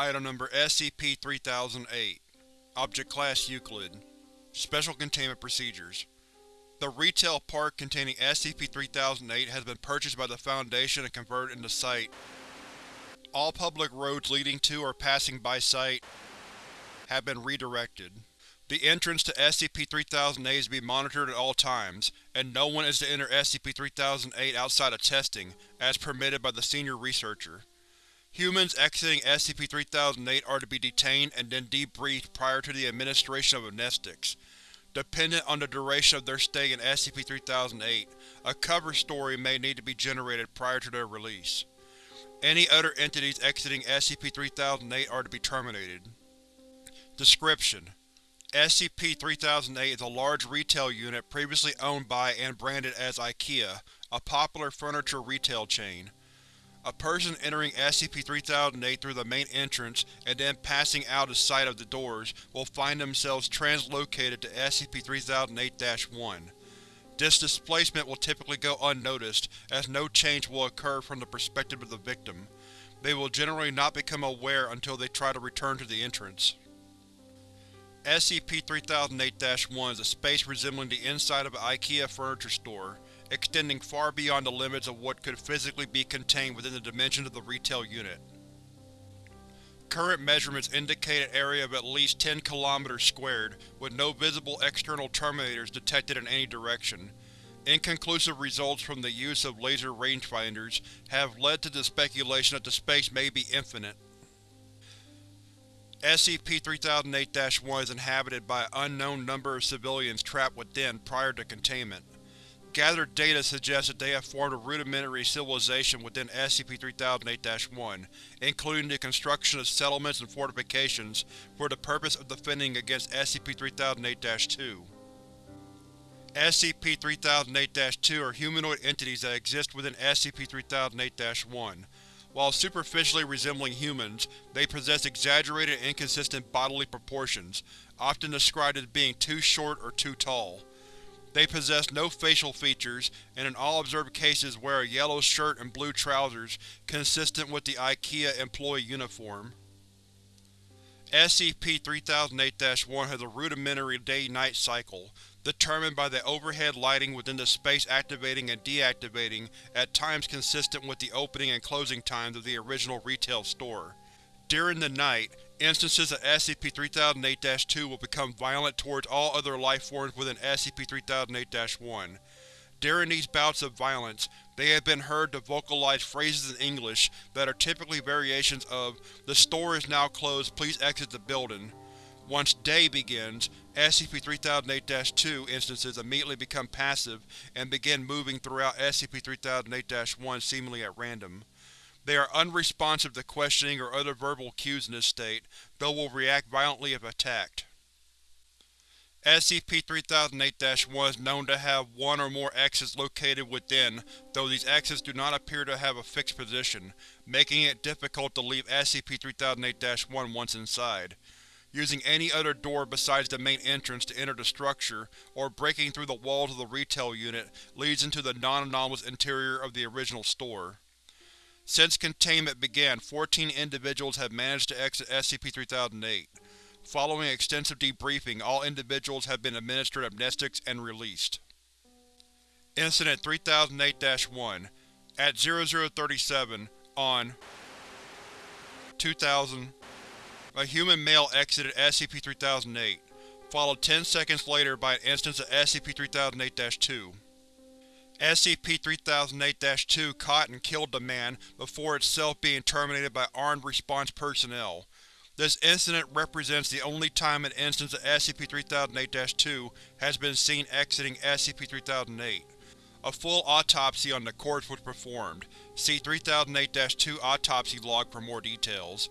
Item Number SCP-3008 Object Class Euclid Special Containment Procedures The retail park containing SCP-3008 has been purchased by the Foundation and converted into Site. All public roads leading to or passing by Site have been redirected. The entrance to SCP-3008 is to be monitored at all times, and no one is to enter SCP-3008 outside of testing, as permitted by the Senior Researcher. Humans exiting SCP-3008 are to be detained and then debriefed prior to the administration of amnestics. Dependent on the duration of their stay in SCP-3008, a cover story may need to be generated prior to their release. Any other entities exiting SCP-3008 are to be terminated. Description: SCP-3008 is a large retail unit previously owned by and branded as IKEA, a popular furniture retail chain. A person entering SCP-3008 through the main entrance and then passing out of sight of the doors will find themselves translocated to SCP-3008-1. This displacement will typically go unnoticed, as no change will occur from the perspective of the victim. They will generally not become aware until they try to return to the entrance. SCP-3008-1 is a space resembling the inside of an IKEA furniture store, extending far beyond the limits of what could physically be contained within the dimensions of the retail unit. Current measurements indicate an area of at least 10 km squared, with no visible external terminators detected in any direction. Inconclusive results from the use of laser rangefinders have led to the speculation that the space may be infinite. SCP-3008-1 is inhabited by an unknown number of civilians trapped within prior to containment. Gathered data suggests that they have formed a rudimentary civilization within SCP-3008-1, including the construction of settlements and fortifications for the purpose of defending against SCP-3008-2. SCP-3008-2 are humanoid entities that exist within SCP-3008-1, while superficially resembling humans, they possess exaggerated and inconsistent bodily proportions, often described as being too short or too tall. They possess no facial features, and in all observed cases wear a yellow shirt and blue trousers, consistent with the IKEA employee uniform. SCP-3008-1 has a rudimentary day-night cycle, determined by the overhead lighting within the space activating and deactivating at times consistent with the opening and closing times of the original retail store. During the night, instances of SCP-3008-2 will become violent towards all other lifeforms within SCP-3008-1. During these bouts of violence, they have been heard to vocalize phrases in English that are typically variations of, The store is now closed, please exit the building. Once day begins, SCP-3008-2 instances immediately become passive and begin moving throughout SCP-3008-1 seemingly at random. They are unresponsive to questioning or other verbal cues in this state, though will react violently if attacked. SCP-3008-1 is known to have one or more exits located within, though these exits do not appear to have a fixed position, making it difficult to leave SCP-3008-1 once inside. Using any other door besides the main entrance to enter the structure, or breaking through the walls of the retail unit, leads into the non-anomalous interior of the original store. Since containment began, 14 individuals have managed to exit SCP-3008. Following extensive debriefing, all individuals have been administered amnestics and released. Incident 3008-1 At 0037, on 2000, a human male exited SCP-3008, followed 10 seconds later by an instance of SCP-3008-2. SCP-3008-2 caught and killed the man before itself being terminated by armed response personnel. This incident represents the only time an instance of SCP-3008-2 has been seen exiting SCP-3008. A full autopsy on the corpse was performed. See 3008-2 Autopsy Log for more details.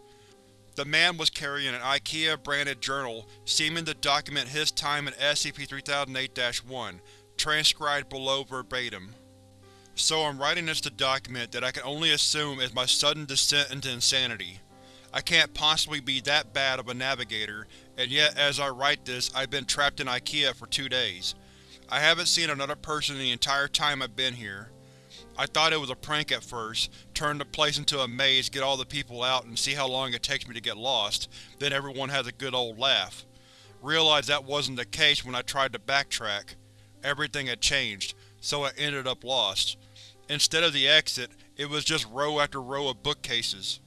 The man was carrying an IKEA-branded journal, seeming to document his time in SCP-3008-1, transcribed below verbatim. So I'm writing this to document that I can only assume is my sudden descent into insanity. I can't possibly be that bad of a navigator, and yet as I write this I've been trapped in IKEA for two days. I haven't seen another person the entire time I've been here. I thought it was a prank at first, turn the place into a maze, get all the people out, and see how long it takes me to get lost, then everyone has a good old laugh. Realized that wasn't the case when I tried to backtrack. Everything had changed, so I ended up lost. Instead of the exit, it was just row after row of bookcases.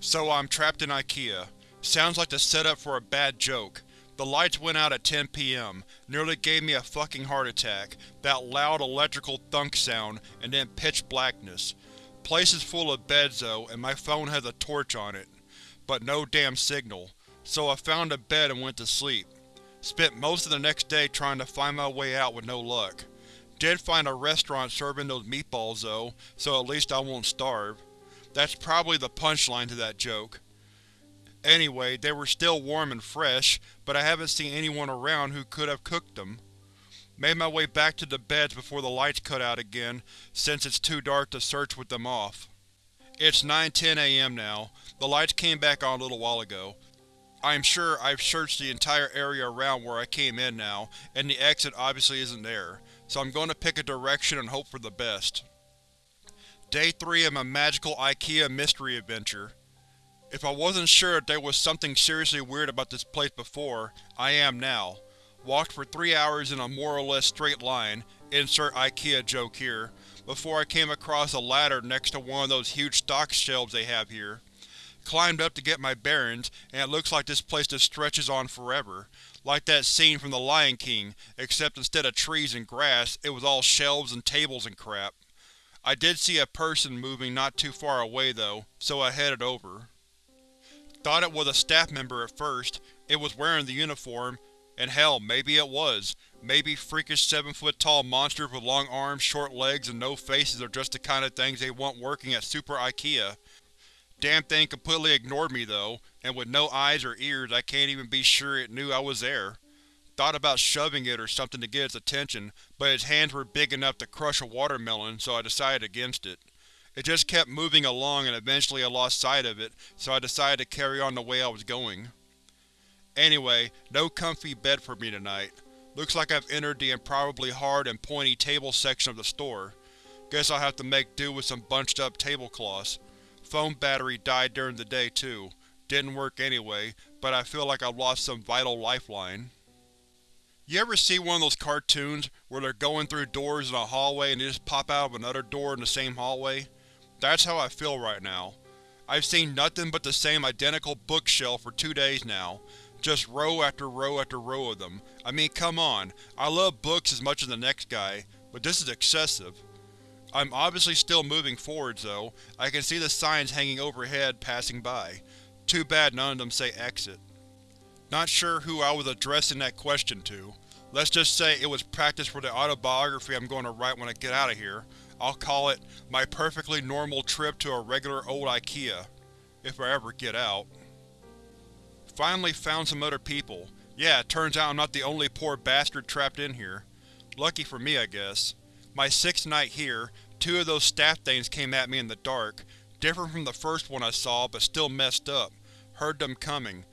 So I'm trapped in IKEA. Sounds like the setup for a bad joke. The lights went out at 10 p.m., nearly gave me a fucking heart attack, that loud electrical thunk sound, and then pitch blackness. Place is full of beds though, and my phone has a torch on it. But no damn signal, so I found a bed and went to sleep. Spent most of the next day trying to find my way out with no luck. Did find a restaurant serving those meatballs though, so at least I won't starve. That's probably the punchline to that joke. Anyway, they were still warm and fresh, but I haven't seen anyone around who could have cooked them. Made my way back to the beds before the lights cut out again, since it's too dark to search with them off. It's 9.10 am now. The lights came back on a little while ago. I am sure I've searched the entire area around where I came in now, and the exit obviously isn't there, so I'm going to pick a direction and hope for the best. Day 3 of my magical IKEA mystery adventure. If I wasn't sure that there was something seriously weird about this place before, I am now. Walked for three hours in a more or less straight line, insert IKEA joke here, before I came across a ladder next to one of those huge stock shelves they have here. Climbed up to get my bearings, and it looks like this place just stretches on forever. Like that scene from The Lion King, except instead of trees and grass, it was all shelves and tables and crap. I did see a person moving not too far away though, so I headed over. Thought it was a staff member at first, it was wearing the uniform, and hell, maybe it was. Maybe freakish seven-foot-tall monsters with long arms, short legs, and no faces are just the kind of things they want working at Super IKEA. Damn thing completely ignored me though, and with no eyes or ears I can't even be sure it knew I was there. Thought about shoving it or something to get its attention, but its hands were big enough to crush a watermelon, so I decided against it. It just kept moving along and eventually I lost sight of it, so I decided to carry on the way I was going. Anyway, no comfy bed for me tonight. Looks like I've entered the improbably hard and pointy table section of the store. Guess I'll have to make do with some bunched up tablecloths. Phone battery died during the day too. Didn't work anyway, but I feel like I've lost some vital lifeline. You ever see one of those cartoons where they're going through doors in a hallway and they just pop out of another door in the same hallway? That's how I feel right now. I've seen nothing but the same identical bookshelf for two days now. Just row after row after row of them. I mean, come on, I love books as much as the next guy, but this is excessive. I'm obviously still moving forwards, though. I can see the signs hanging overhead passing by. Too bad none of them say exit. Not sure who I was addressing that question to. Let's just say it was practice for the autobiography I'm going to write when I get out of here. I'll call it My Perfectly Normal Trip to a Regular Old IKEA. If I ever get out. Finally found some other people. Yeah, turns out I'm not the only poor bastard trapped in here. Lucky for me, I guess. My sixth night here, two of those staff things came at me in the dark. Different from the first one I saw, but still messed up. Heard them coming.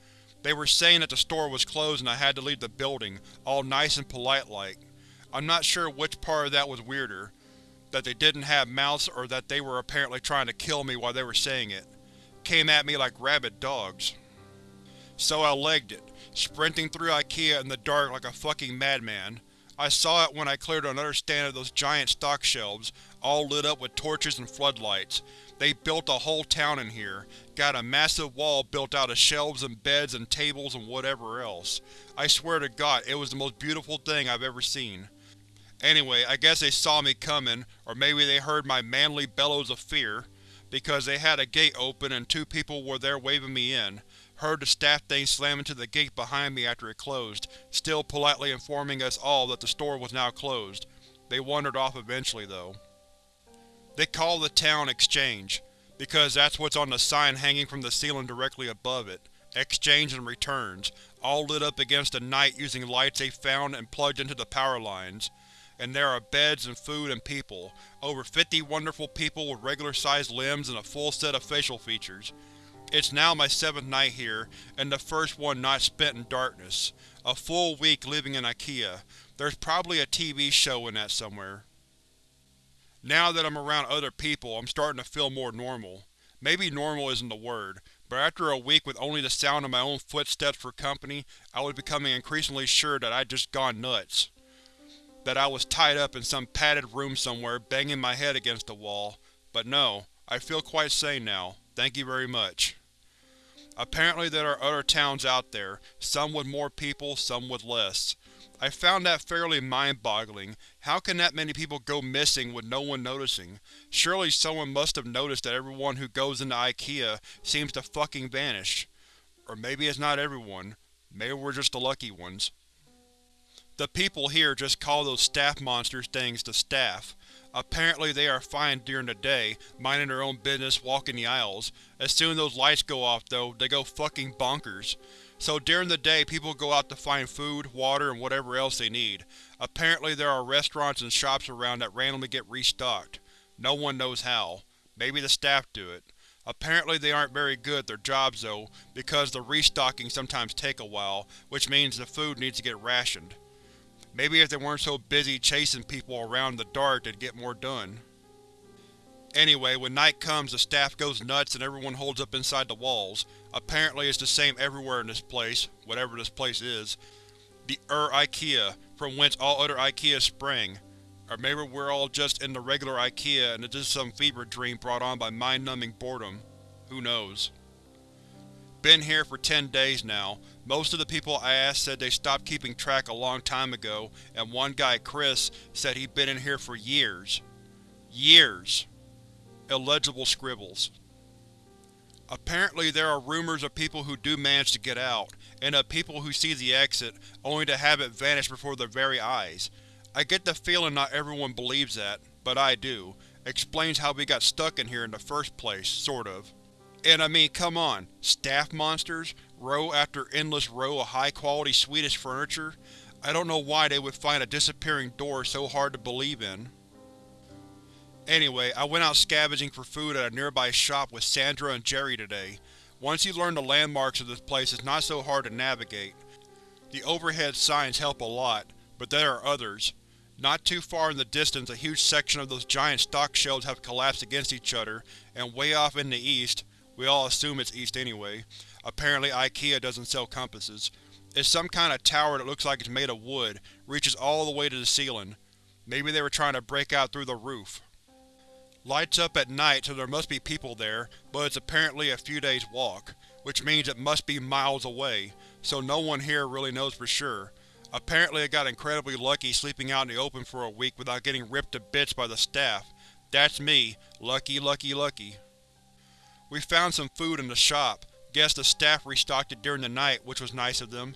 They were saying that the store was closed and I had to leave the building, all nice and polite-like. I'm not sure which part of that was weirder that they didn't have mouths or that they were apparently trying to kill me while they were saying it. Came at me like rabid dogs. So I legged it, sprinting through IKEA in the dark like a fucking madman. I saw it when I cleared another stand of those giant stock shelves, all lit up with torches and floodlights. They built a whole town in here, got a massive wall built out of shelves and beds and tables and whatever else. I swear to god, it was the most beautiful thing I've ever seen. Anyway, I guess they saw me coming, or maybe they heard my manly bellows of fear, because they had a gate open and two people were there waving me in. Heard the staff thing slam into the gate behind me after it closed, still politely informing us all that the store was now closed. They wandered off eventually, though. They call the town Exchange, because that's what's on the sign hanging from the ceiling directly above it. Exchange and Returns, all lit up against the night using lights they found and plugged into the power lines and there are beds and food and people. Over 50 wonderful people with regular-sized limbs and a full set of facial features. It's now my seventh night here, and the first one not spent in darkness. A full week living in IKEA. There's probably a TV show in that somewhere. Now that I'm around other people, I'm starting to feel more normal. Maybe normal isn't the word, but after a week with only the sound of my own footsteps for company, I was becoming increasingly sure that I'd just gone nuts. That I was tied up in some padded room somewhere, banging my head against the wall. But no, I feel quite sane now. Thank you very much. Apparently there are other towns out there, some with more people, some with less. I found that fairly mind-boggling. How can that many people go missing with no one noticing? Surely someone must have noticed that everyone who goes into IKEA seems to fucking vanish. Or maybe it's not everyone. Maybe we're just the lucky ones. The people here just call those staff monsters things the staff. Apparently they are fine during the day, minding their own business, walking the aisles. As soon as those lights go off though, they go fucking bonkers. So during the day people go out to find food, water, and whatever else they need. Apparently there are restaurants and shops around that randomly get restocked. No one knows how. Maybe the staff do it. Apparently they aren't very good at their jobs though, because the restocking sometimes take a while, which means the food needs to get rationed. Maybe if they weren't so busy chasing people around in the dark they'd get more done. Anyway, when night comes the staff goes nuts and everyone holds up inside the walls. Apparently it's the same everywhere in this place, whatever this place is. The Ur IKEA, from whence all other IKEAs spring. Or maybe we're all just in the regular IKEA and it's just some fever dream brought on by mind-numbing boredom. Who knows. Been here for ten days now. Most of the people I asked said they stopped keeping track a long time ago, and one guy, Chris, said he'd been in here for years. Years. Illegible scribbles. Apparently there are rumors of people who do manage to get out, and of people who see the exit, only to have it vanish before their very eyes. I get the feeling not everyone believes that, but I do. Explains how we got stuck in here in the first place, sort of. And I mean, come on, staff monsters, row after endless row of high-quality Swedish furniture? I don't know why they would find a disappearing door so hard to believe in. Anyway, I went out scavenging for food at a nearby shop with Sandra and Jerry today. Once you learn the landmarks of this place it's not so hard to navigate. The overhead signs help a lot, but there are others. Not too far in the distance a huge section of those giant stock shelves have collapsed against each other, and way off in the east, we all assume it's east anyway. Apparently IKEA doesn't sell compasses. It's some kind of tower that looks like it's made of wood, reaches all the way to the ceiling. Maybe they were trying to break out through the roof. Lights up at night so there must be people there, but it's apparently a few days walk, which means it must be miles away, so no one here really knows for sure. Apparently I got incredibly lucky sleeping out in the open for a week without getting ripped to bits by the staff. That's me. Lucky, lucky, lucky. We found some food in the shop. Guess the staff restocked it during the night, which was nice of them.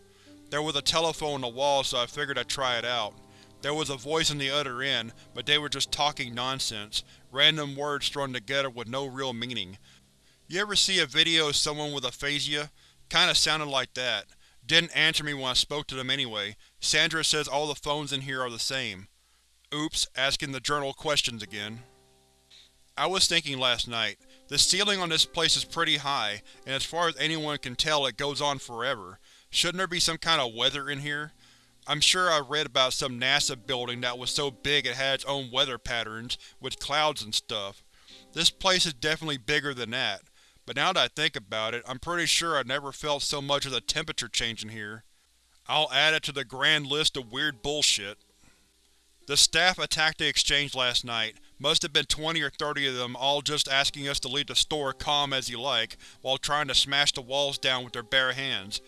There was a telephone on the wall so I figured I'd try it out. There was a voice on the other end, but they were just talking nonsense, random words thrown together with no real meaning. You ever see a video of someone with aphasia? Kinda sounded like that. Didn't answer me when I spoke to them anyway. Sandra says all the phones in here are the same. Oops, asking the journal questions again. I was thinking last night, the ceiling on this place is pretty high, and as far as anyone can tell it goes on forever. Shouldn't there be some kind of weather in here? I'm sure I read about some NASA building that was so big it had its own weather patterns, with clouds and stuff. This place is definitely bigger than that, but now that I think about it, I'm pretty sure I never felt so much as a temperature change in here. I'll add it to the grand list of weird bullshit. The staff attacked the exchange last night. Must have been 20 or 30 of them, all just asking us to leave the store calm as you like, while trying to smash the walls down with their bare hands.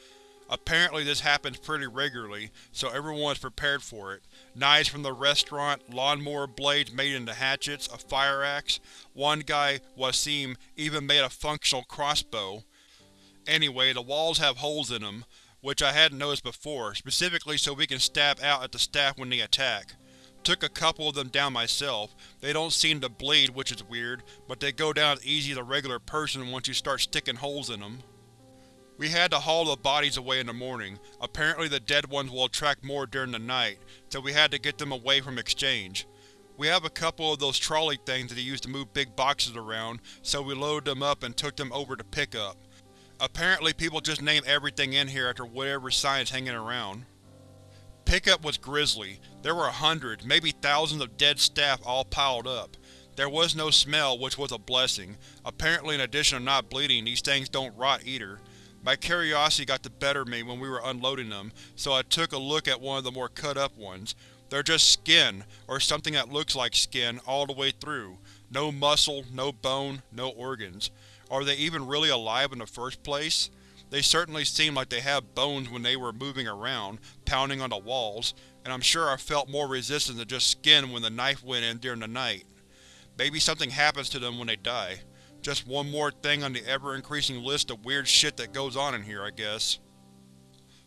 Apparently this happens pretty regularly, so everyone is prepared for it. Knives from the restaurant, lawnmower blades made into hatchets, a fire axe. One guy, Wasim, even made a functional crossbow. Anyway, the walls have holes in them, which I hadn't noticed before, specifically so we can stab out at the staff when they attack. Took a couple of them down myself. They don't seem to bleed, which is weird, but they go down as easy as a regular person once you start sticking holes in them. We had to haul the bodies away in the morning. Apparently the dead ones will attract more during the night, so we had to get them away from exchange. We have a couple of those trolley things that they use to move big boxes around, so we loaded them up and took them over to pick up. Apparently people just name everything in here after whatever sign is hanging around. Pickup was grisly. There were hundreds, maybe thousands of dead staff all piled up. There was no smell, which was a blessing. Apparently in addition to not bleeding, these things don't rot either. My curiosity got the better of me when we were unloading them, so I took a look at one of the more cut-up ones. They're just skin, or something that looks like skin, all the way through. No muscle, no bone, no organs. Are they even really alive in the first place? They certainly seemed like they had bones when they were moving around, pounding on the walls, and I'm sure I felt more resistance than just skin when the knife went in during the night. Maybe something happens to them when they die. Just one more thing on the ever-increasing list of weird shit that goes on in here, I guess.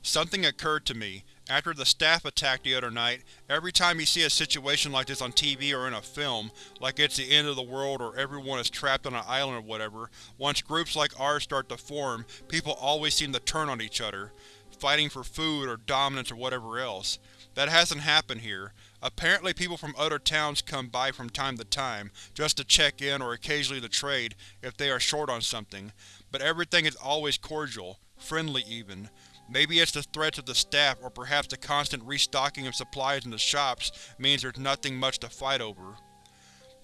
Something occurred to me. After the staff attack the other night, every time you see a situation like this on TV or in a film, like it's the end of the world or everyone is trapped on an island or whatever, once groups like ours start to form, people always seem to turn on each other, fighting for food or dominance or whatever else. That hasn't happened here. Apparently people from other towns come by from time to time, just to check in or occasionally to trade if they are short on something, but everything is always cordial, friendly even. Maybe it's the threats of the staff or perhaps the constant restocking of supplies in the shops means there's nothing much to fight over.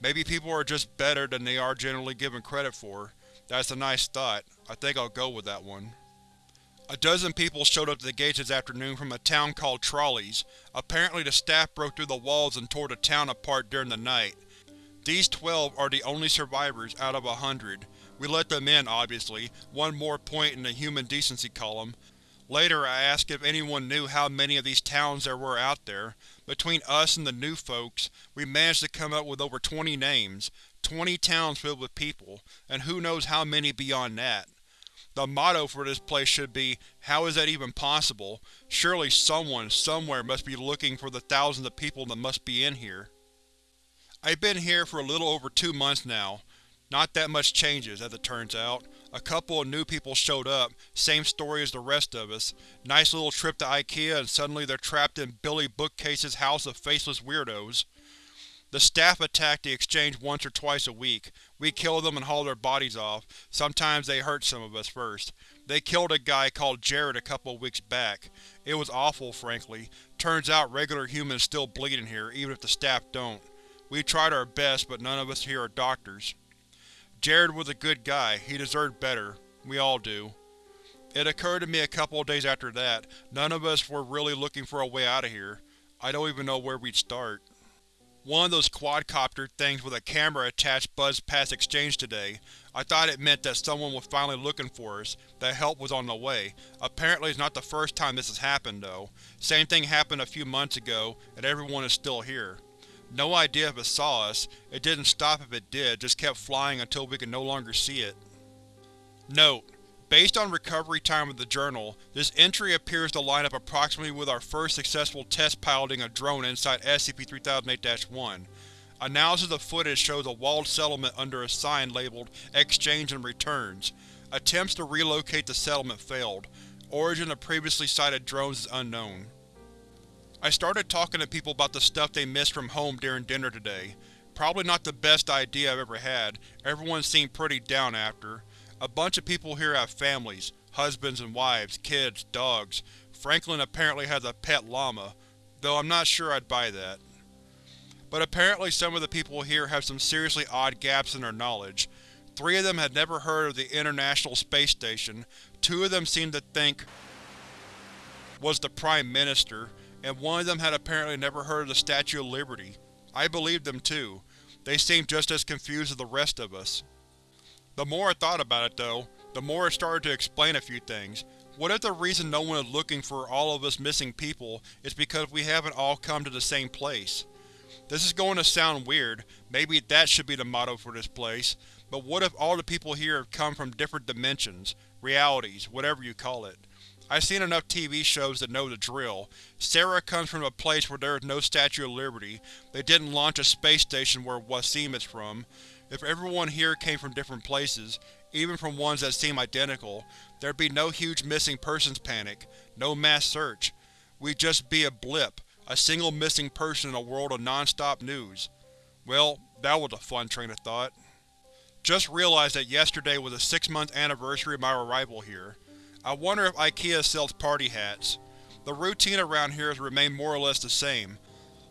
Maybe people are just better than they are generally given credit for. That's a nice thought. I think I'll go with that one. A dozen people showed up to the gates this afternoon from a town called Trolleys. Apparently the staff broke through the walls and tore the town apart during the night. These twelve are the only survivors out of a hundred. We let them in, obviously, one more point in the human decency column, Later I asked if anyone knew how many of these towns there were out there. Between us and the new folks, we managed to come up with over 20 names, 20 towns filled with people, and who knows how many beyond that. The motto for this place should be, how is that even possible? Surely someone, somewhere must be looking for the thousands of people that must be in here. I've been here for a little over two months now. Not that much changes, as it turns out. A couple of new people showed up, same story as the rest of us. Nice little trip to Ikea and suddenly they're trapped in Billy Bookcase's house of faceless weirdos. The staff attack the exchange once or twice a week. We kill them and haul their bodies off. Sometimes they hurt some of us first. They killed a guy called Jared a couple of weeks back. It was awful, frankly. Turns out regular humans still bleed in here, even if the staff don't. We tried our best, but none of us here are doctors. Jared was a good guy, he deserved better. We all do. It occurred to me a couple of days after that, none of us were really looking for a way out of here. I don't even know where we'd start. One of those quadcopter things with a camera attached buzzed past Exchange today. I thought it meant that someone was finally looking for us, that help was on the way. Apparently it's not the first time this has happened, though. Same thing happened a few months ago, and everyone is still here. No idea if it saw us, it didn't stop if it did, just kept flying until we could no longer see it. Note: Based on recovery time of the journal, this entry appears to line up approximately with our first successful test piloting a drone inside SCP-3008-1. Analysis of footage shows a walled settlement under a sign labeled Exchange and Returns. Attempts to relocate the settlement failed. Origin of previously sighted drones is unknown. I started talking to people about the stuff they missed from home during dinner today. Probably not the best idea I've ever had, everyone seemed pretty down after. A bunch of people here have families, husbands and wives, kids, dogs. Franklin apparently has a pet llama, though I'm not sure I'd buy that. But apparently some of the people here have some seriously odd gaps in their knowledge. Three of them had never heard of the International Space Station, two of them seemed to think was the Prime Minister, and one of them had apparently never heard of the Statue of Liberty. I believed them too. They seemed just as confused as the rest of us. The more I thought about it, though, the more it started to explain a few things. What if the reason no one is looking for all of us missing people is because we haven't all come to the same place? This is going to sound weird, maybe that should be the motto for this place, but what if all the people here have come from different dimensions, realities, whatever you call it? I've seen enough TV shows to know the drill. Sarah comes from a place where there is no Statue of Liberty. They didn't launch a space station where Wasim is from. If everyone here came from different places, even from ones that seem identical, there'd be no huge missing persons panic, no mass search. We'd just be a blip, a single missing person in a world of non-stop news. Well, that was a fun train of thought. Just realized that yesterday was the six-month anniversary of my arrival here. I wonder if IKEA sells party hats. The routine around here has remained more or less the same.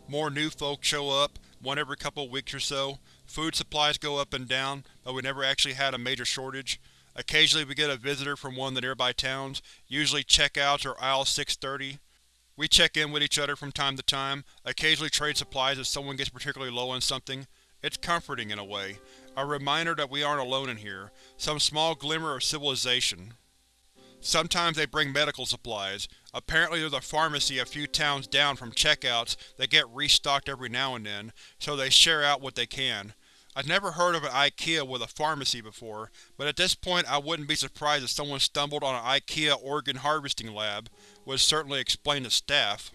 More new folk show up, one every couple weeks or so. Food supplies go up and down, but we never actually had a major shortage. Occasionally we get a visitor from one of the nearby towns, usually checkouts or aisle 630. We check in with each other from time to time, occasionally trade supplies if someone gets particularly low on something. It's comforting in a way, a reminder that we aren't alone in here, some small glimmer of civilization. Sometimes they bring medical supplies. Apparently there's a pharmacy a few towns down from checkouts that get restocked every now and then, so they share out what they can. I've never heard of an IKEA with a pharmacy before, but at this point I wouldn't be surprised if someone stumbled on an IKEA organ harvesting lab, would certainly explain the staff.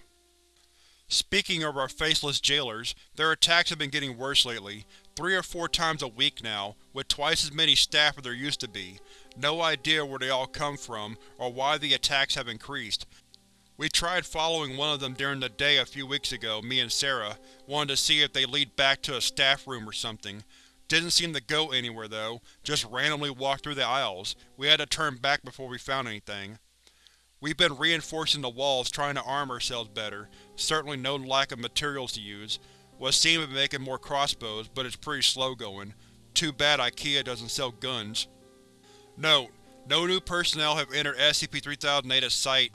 Speaking of our faceless jailers, their attacks have been getting worse lately, three or four times a week now, with twice as many staff as there used to be. No idea where they all come from, or why the attacks have increased. We tried following one of them during the day a few weeks ago, me and Sarah, wanted to see if they lead back to a staff room or something. Didn't seem to go anywhere though, just randomly walked through the aisles. We had to turn back before we found anything. We've been reinforcing the walls trying to arm ourselves better, certainly no lack of materials to use. Wasim seemed to be making more crossbows, but it's pretty slow going. Too bad IKEA doesn't sell guns. Note: No new personnel have entered SCP-3008 at site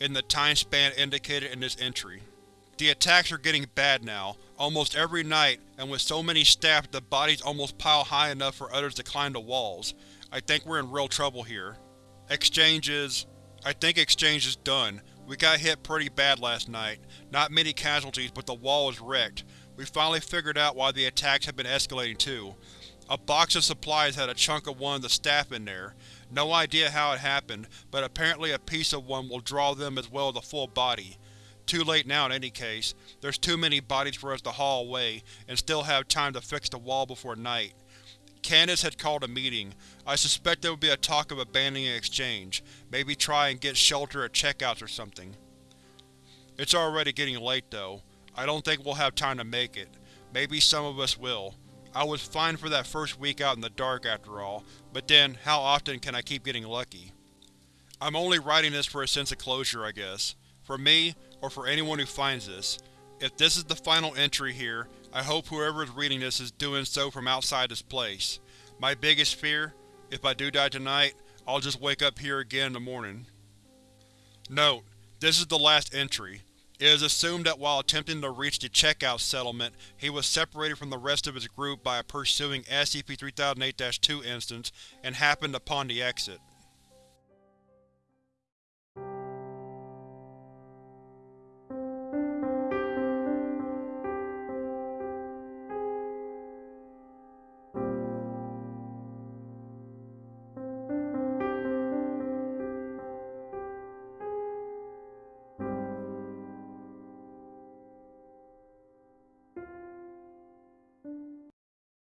in the time span indicated in this entry. The attacks are getting bad now, almost every night, and with so many staff the bodies almost pile high enough for others to climb the walls. I think we're in real trouble here. Exchange is… I think exchange is done. We got hit pretty bad last night. Not many casualties, but the wall is wrecked. We finally figured out why the attacks have been escalating too. A box of supplies had a chunk of one of the staff in there. No idea how it happened, but apparently a piece of one will draw them as well as a full body. Too late now in any case. There's too many bodies for us to haul away, and still have time to fix the wall before night. Candace had called a meeting. I suspect there would be a talk of abandoning exchange, maybe try and get shelter at checkouts or something. It's already getting late though. I don't think we'll have time to make it. Maybe some of us will. I was fine for that first week out in the dark after all, but then, how often can I keep getting lucky? I'm only writing this for a sense of closure, I guess. For me, or for anyone who finds this. If this is the final entry here, I hope whoever is reading this is doing so from outside this place. My biggest fear? If I do die tonight, I'll just wake up here again in the morning. Note: This is the last entry. It is assumed that while attempting to reach the checkout settlement, he was separated from the rest of his group by a pursuing SCP-3008-2 instance and happened upon the exit.